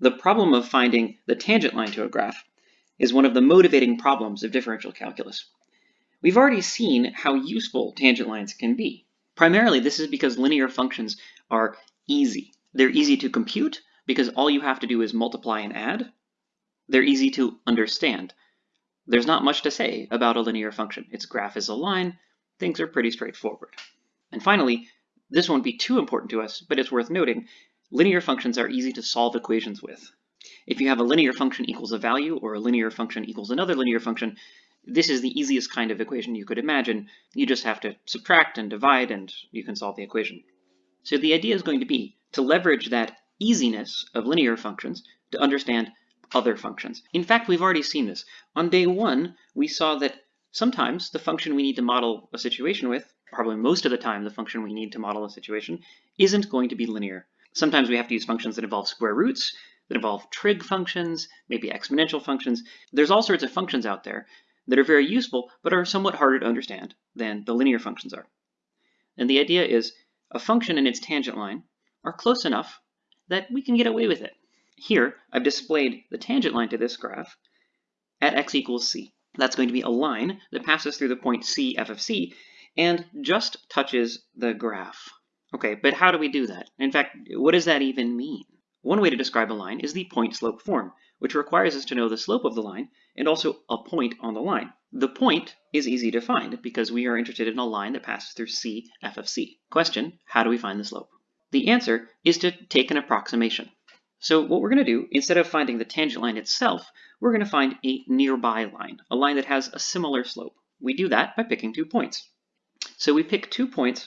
The problem of finding the tangent line to a graph is one of the motivating problems of differential calculus. We've already seen how useful tangent lines can be. Primarily, this is because linear functions are easy. They're easy to compute because all you have to do is multiply and add. They're easy to understand. There's not much to say about a linear function. Its graph is a line. Things are pretty straightforward. And finally, this won't be too important to us, but it's worth noting, linear functions are easy to solve equations with. If you have a linear function equals a value or a linear function equals another linear function, this is the easiest kind of equation you could imagine. You just have to subtract and divide and you can solve the equation. So the idea is going to be to leverage that easiness of linear functions to understand other functions. In fact, we've already seen this. On day one, we saw that sometimes the function we need to model a situation with, probably most of the time the function we need to model a situation, isn't going to be linear. Sometimes we have to use functions that involve square roots, that involve trig functions, maybe exponential functions. There's all sorts of functions out there that are very useful, but are somewhat harder to understand than the linear functions are. And the idea is a function and its tangent line are close enough that we can get away with it. Here, I've displayed the tangent line to this graph at x equals c. That's going to be a line that passes through the point c f of c and just touches the graph. Okay, but how do we do that? In fact, what does that even mean? One way to describe a line is the point-slope form, which requires us to know the slope of the line and also a point on the line. The point is easy to find because we are interested in a line that passes through c f of c. Question, how do we find the slope? The answer is to take an approximation. So what we're going to do, instead of finding the tangent line itself, we're going to find a nearby line, a line that has a similar slope. We do that by picking two points. So we pick two points